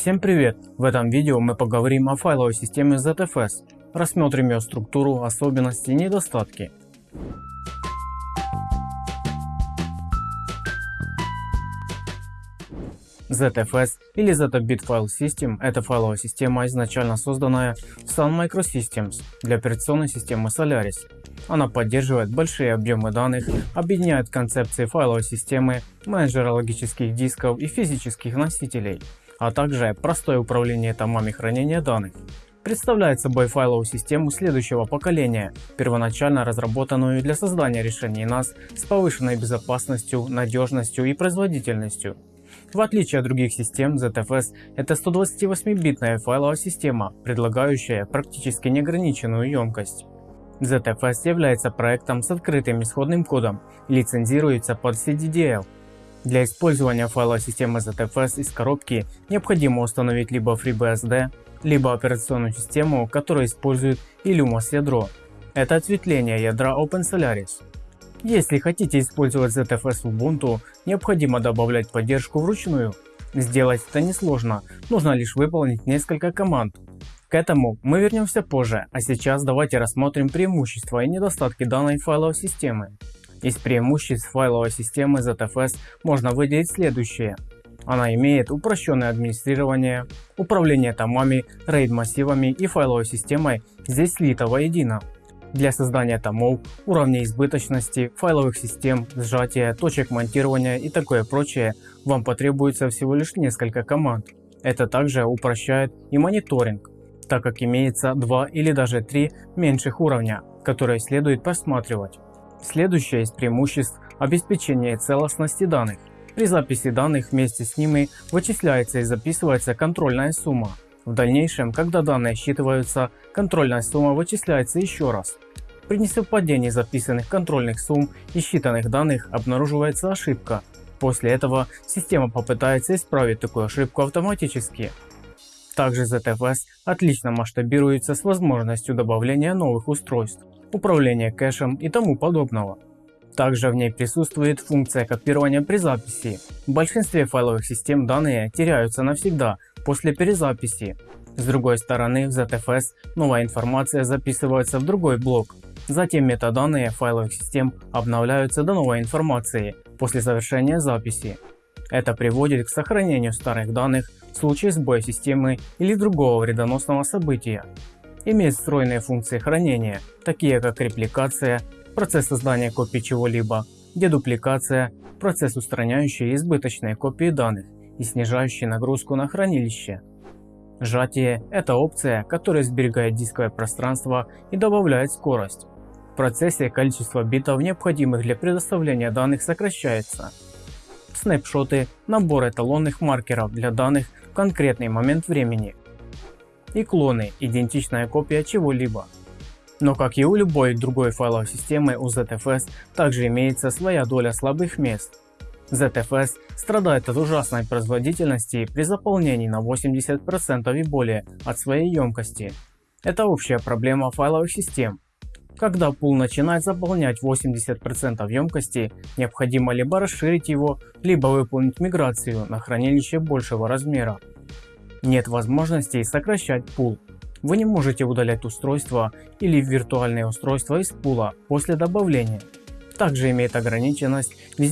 Всем привет! В этом видео мы поговорим о файловой системе ZFS, рассмотрим ее структуру, особенности и недостатки. ZFS или Z-Bit File System – это файловая система, изначально созданная в Sun Microsystems для операционной системы Solaris. Она поддерживает большие объемы данных, объединяет концепции файловой системы, менеджера логических дисков и физических носителей, а также простое управление томами хранения данных. Представляет собой файловую систему следующего поколения, первоначально разработанную для создания решений NAS с повышенной безопасностью, надежностью и производительностью. В отличие от других систем, ZFS это 128-битная файловая система, предлагающая практически неограниченную емкость. ZFS является проектом с открытым исходным кодом лицензируется под CDDL. Для использования файловой системы ZFS из коробки необходимо установить либо FreeBSD, либо операционную систему, которая использует Illumos ядро. Это ответвление ядра OpenSolaris. Если хотите использовать ZFS в Ubuntu, необходимо добавлять поддержку вручную. Сделать это несложно, нужно лишь выполнить несколько команд. К этому мы вернемся позже, а сейчас давайте рассмотрим преимущества и недостатки данной файловой системы. Из преимуществ файловой системы ZFS можно выделить следующее. Она имеет упрощенное администрирование, управление томами, RAID массивами и файловой системой здесь слито воедино. Для создания томов, уровней избыточности, файловых систем, сжатия, точек монтирования и такое прочее вам потребуется всего лишь несколько команд. Это также упрощает и мониторинг, так как имеется два или даже три меньших уровня, которые следует просматривать. Следующее из преимуществ – обеспечение целостности данных. При записи данных вместе с ними вычисляется и записывается контрольная сумма, в дальнейшем, когда данные считываются, контрольная сумма вычисляется еще раз. При несовпадении записанных контрольных сумм и считанных данных обнаруживается ошибка. После этого система попытается исправить такую ошибку автоматически. Также ZFS отлично масштабируется с возможностью добавления новых устройств, управления кэшем и тому подобного. Также в ней присутствует функция копирования при записи. В большинстве файловых систем данные теряются навсегда после перезаписи. С другой стороны в ZFS новая информация записывается в другой блок. Затем метаданные файловых систем обновляются до новой информации после завершения записи. Это приводит к сохранению старых данных в случае сбоя системы или другого вредоносного события. Имеет встроенные функции хранения, такие как репликация, процесс создания копий чего-либо, дедупликация, процесс устраняющий избыточные копии данных и снижающий нагрузку на хранилище. Сжатие – это опция, которая сберегает дисковое пространство и добавляет скорость. В процессе количество битов, необходимых для предоставления данных, сокращается. Снапшоты – набор эталонных маркеров для данных в конкретный момент времени. И клоны – идентичная копия чего-либо. Но как и у любой другой файловой системы у ZFS также имеется своя доля слабых мест. ZFS страдает от ужасной производительности при заполнении на 80% и более от своей емкости. Это общая проблема файловых систем. Когда пул начинает заполнять 80% емкости, необходимо либо расширить его, либо выполнить миграцию на хранилище большего размера. Нет возможности сокращать пул, вы не можете удалять устройство или виртуальное устройство из пула после добавления. Также имеет ограниченность в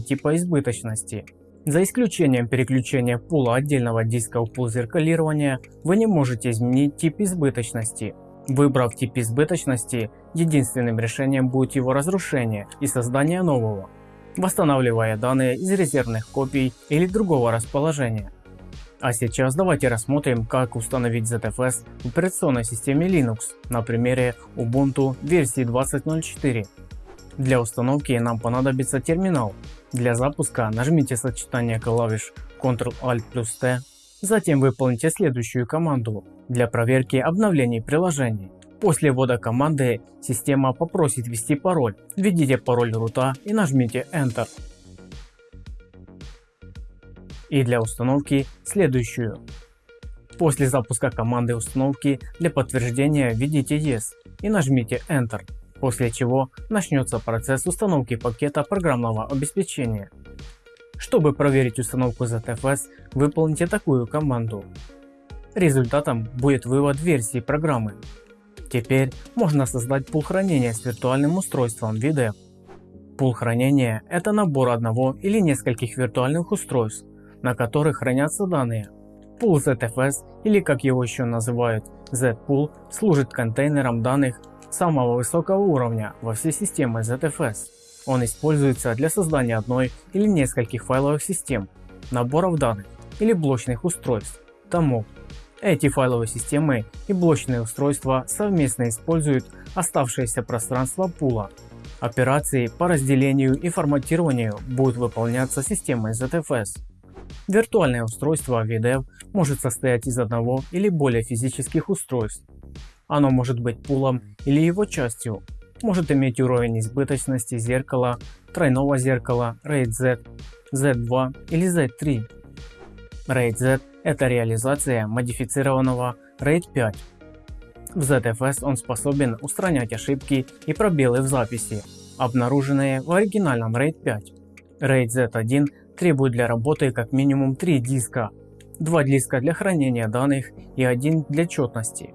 типа избыточности. За исключением переключения пула отдельного диска в пул зеркалирования, вы не можете изменить тип избыточности. Выбрав тип избыточности, единственным решением будет его разрушение и создание нового, восстанавливая данные из резервных копий или другого расположения. А сейчас давайте рассмотрим как установить ZFS в операционной системе Linux на примере Ubuntu версии 20.04. Для установки нам понадобится терминал. Для запуска нажмите сочетание клавиш Ctrl-Alt+T. Затем выполните следующую команду для проверки обновлений приложений. После ввода команды система попросит ввести пароль. Введите пароль рута и нажмите Enter и для установки следующую. После запуска команды установки для подтверждения введите Yes и нажмите Enter, после чего начнется процесс установки пакета программного обеспечения. Чтобы проверить установку ZFS, выполните такую команду. Результатом будет вывод версии программы. Теперь можно создать пул хранения с виртуальным устройством VDEV. Пул хранения – это набор одного или нескольких виртуальных устройств, на которых хранятся данные. Пул ZFS или как его еще называют Z-Pool служит контейнером данных самого высокого уровня во всей системе ZFS. Он используется для создания одной или нескольких файловых систем, наборов данных или блочных устройств, томов. Эти файловые системы и блочные устройства совместно используют оставшееся пространство пула. Операции по разделению и форматированию будут выполняться системой ZFS. Виртуальное устройство VDEV может состоять из одного или более физических устройств. Оно может быть пулом или его частью, может иметь уровень избыточности зеркала, тройного зеркала, RAID Z, Z2 или Z3. RAID Z – это реализация модифицированного RAID 5. В ZFS он способен устранять ошибки и пробелы в записи, обнаруженные в оригинальном RAID 5. RAID Z1 требует для работы как минимум 3 диска, 2 диска для хранения данных и 1 для четности.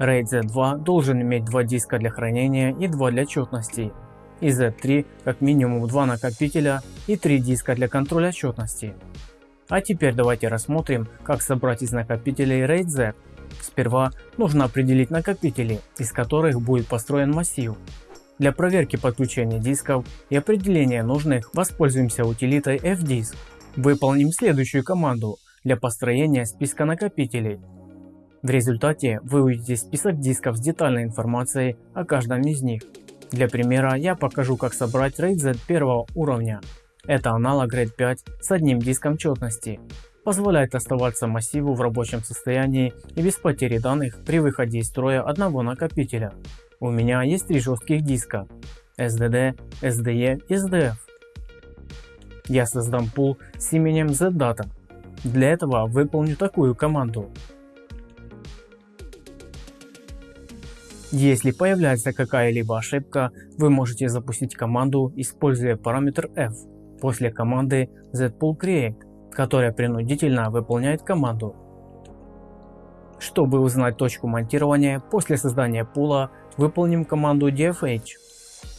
RAID Z2 должен иметь 2 диска для хранения и 2 для четности, и Z3 как минимум 2 накопителя и 3 диска для контроля четности. А теперь давайте рассмотрим, как собрать из накопителей RAID Z. Сперва нужно определить накопители, из которых будет построен массив. Для проверки подключения дисков и определения нужных воспользуемся утилитой fdisk. Выполним следующую команду для построения списка накопителей. В результате вы увидите список дисков с детальной информацией о каждом из них. Для примера я покажу как собрать RAID Z первого уровня. Это аналог RAID 5 с одним диском четности. Позволяет оставаться массиву в рабочем состоянии и без потери данных при выходе из строя одного накопителя. У меня есть три жестких диска SDD, SDE и SDF. Я создам пул с именем ZData. Для этого выполню такую команду. Если появляется какая-либо ошибка, вы можете запустить команду, используя параметр f после команды zpoolcreate, которая принудительно выполняет команду. Чтобы узнать точку монтирования после создания пула, выполним команду dfh.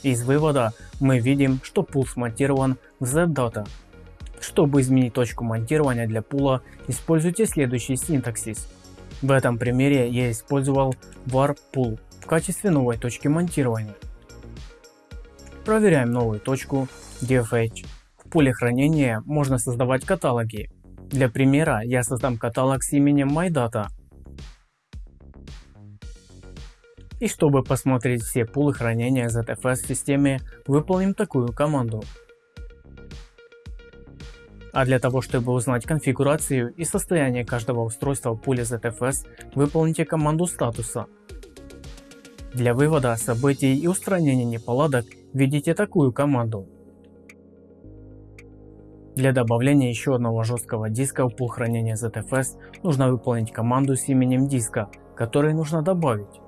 Из вывода мы видим, что пул смонтирован в zdata. Чтобы изменить точку монтирования для пула, используйте следующий синтаксис. В этом примере я использовал var pool в качестве новой точки монтирования. Проверяем новую точку dfh. В пуле хранения можно создавать каталоги. Для примера я создам каталог с именем MyData И чтобы посмотреть все пулы хранения ZFS в системе, выполним такую команду. А для того, чтобы узнать конфигурацию и состояние каждого устройства в пуле ZFS, выполните команду статуса. Для вывода событий и устранения неполадок введите такую команду. Для добавления еще одного жесткого диска в пул хранения ZFS нужно выполнить команду с именем диска, который нужно добавить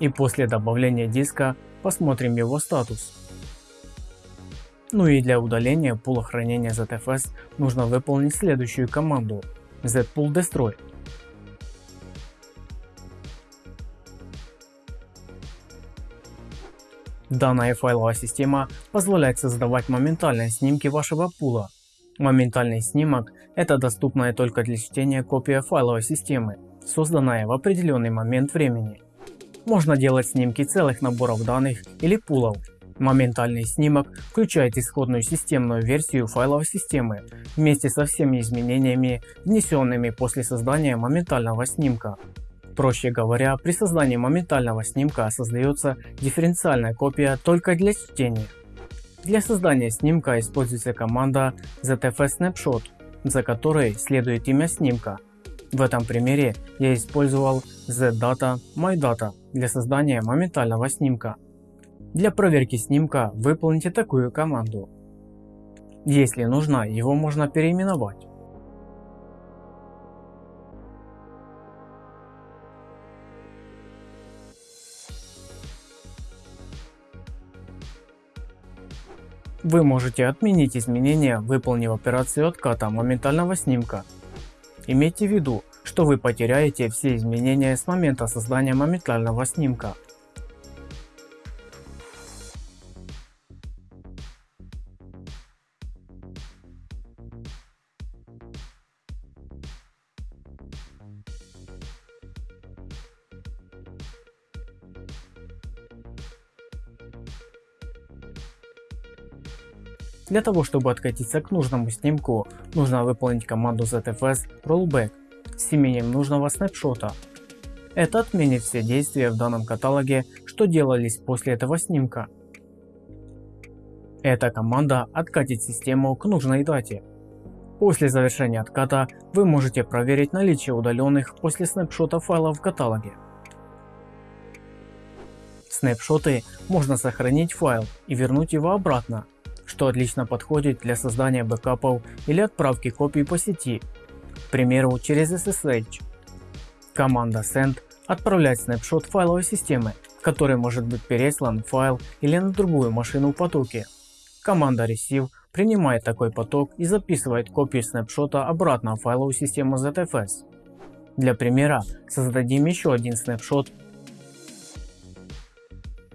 и после добавления диска посмотрим его статус. Ну и для удаления пула хранения ZFS нужно выполнить следующую команду zpool destroy. Данная файловая система позволяет создавать моментальные снимки вашего пула. Моментальный снимок – это доступная только для чтения копия файловой системы, созданная в определенный момент времени. Можно делать снимки целых наборов данных или пулов. Моментальный снимок включает исходную системную версию файловой системы вместе со всеми изменениями, внесенными после создания моментального снимка. Проще говоря, при создании моментального снимка создается дифференциальная копия только для чтения. Для создания снимка используется команда ZFS Snapshot, за которой следует имя снимка. В этом примере я использовал ZData MyData для создания моментального снимка. Для проверки снимка выполните такую команду. Если нужно, его можно переименовать. Вы можете отменить изменения, выполнив операцию отката моментального снимка. Имейте в виду, что вы потеряете все изменения с момента создания моментального снимка. Для того чтобы откатиться к нужному снимку, нужно выполнить команду ZFS Rollback с именем нужного снапшота. Это отменит все действия в данном каталоге, что делались после этого снимка. Эта команда откатит систему к нужной дате. После завершения отката вы можете проверить наличие удаленных после снапшота файлов в каталоге. Снапшоты можно сохранить файл и вернуть его обратно что отлично подходит для создания бэкапов или отправки копий по сети, к примеру через SSH. Команда send отправляет снапшот файловой системы, в которой может быть переслан файл или на другую машину в потоке. Команда receive принимает такой поток и записывает копию снапшота обратно в файловую систему ZFS. Для примера создадим еще один снапшот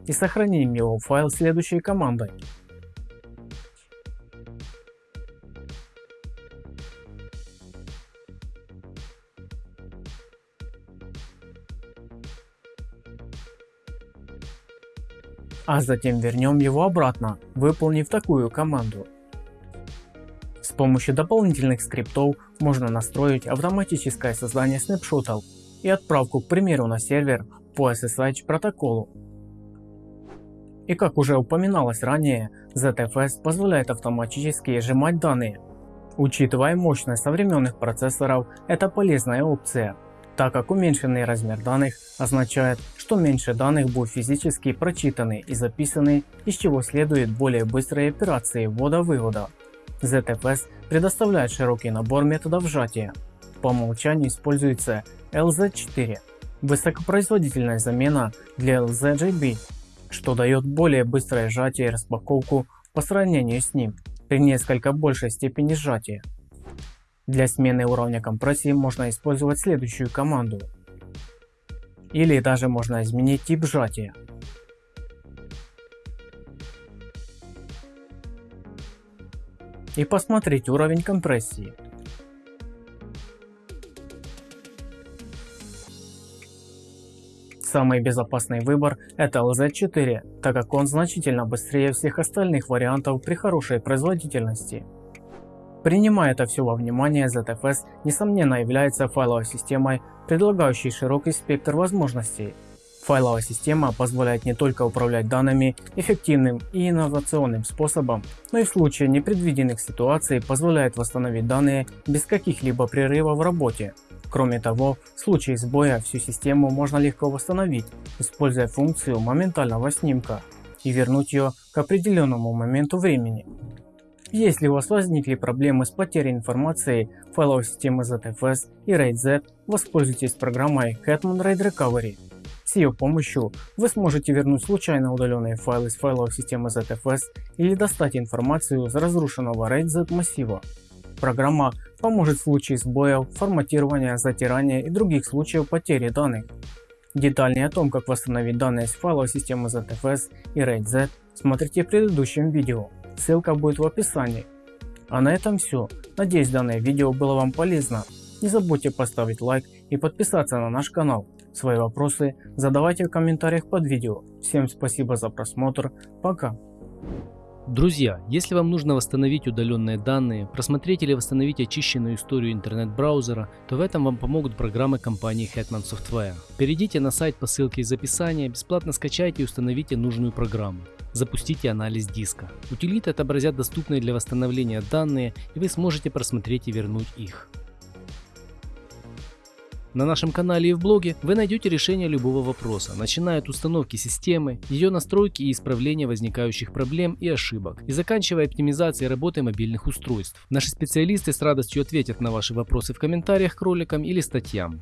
и сохраним его в файл следующей командой а затем вернем его обратно, выполнив такую команду. С помощью дополнительных скриптов можно настроить автоматическое создание снапшотов и отправку к примеру на сервер по SSH протоколу. И как уже упоминалось ранее, ZFS позволяет автоматически сжимать данные. Учитывая мощность современных процессоров, это полезная опция так как уменьшенный размер данных означает, что меньше данных будут физически прочитаны и записаны, из чего следует более быстрые операции ввода-вывода. ZFS предоставляет широкий набор методов сжатия. По умолчанию используется LZ4, высокопроизводительная замена для LZGB, что дает более быстрое сжатие и распаковку по сравнению с ним при несколько большей степени сжатия. Для смены уровня компрессии можно использовать следующую команду. Или даже можно изменить тип сжатия. И посмотреть уровень компрессии. Самый безопасный выбор это LZ4, так как он значительно быстрее всех остальных вариантов при хорошей производительности. Принимая это все во внимание, ZFS несомненно является файловой системой, предлагающей широкий спектр возможностей. Файловая система позволяет не только управлять данными эффективным и инновационным способом, но и в случае непредвиденных ситуаций позволяет восстановить данные без каких-либо прерывов в работе. Кроме того, в случае сбоя всю систему можно легко восстановить, используя функцию моментального снимка и вернуть ее к определенному моменту времени. Если у вас возникли проблемы с потерей информации файловой системы ZFS и RAID Z, воспользуйтесь программой Hetman RAID Recovery. С ее помощью вы сможете вернуть случайно удаленные файлы с файловой системы ZFS или достать информацию из разрушенного RAID Z массива. Программа поможет в случае сбоев, форматирования, затирания и других случаев потери данных. Детальнее о том, как восстановить данные с файловой системы ZFS и RAID Z, смотрите в предыдущем видео. Ссылка будет в описании. А на этом все. Надеюсь данное видео было вам полезно. Не забудьте поставить лайк и подписаться на наш канал. Свои вопросы задавайте в комментариях под видео. Всем спасибо за просмотр. Пока. Друзья, если вам нужно восстановить удаленные данные, просмотреть или восстановить очищенную историю интернет-браузера, то в этом вам помогут программы компании Hetman Software. Перейдите на сайт по ссылке из описания, бесплатно скачайте и установите нужную программу. Запустите анализ диска. Утилиты отобразят доступные для восстановления данные и вы сможете просмотреть и вернуть их. На нашем канале и в блоге вы найдете решение любого вопроса, начиная от установки системы, ее настройки и исправления возникающих проблем и ошибок, и заканчивая оптимизацией работы мобильных устройств. Наши специалисты с радостью ответят на ваши вопросы в комментариях к роликам или статьям.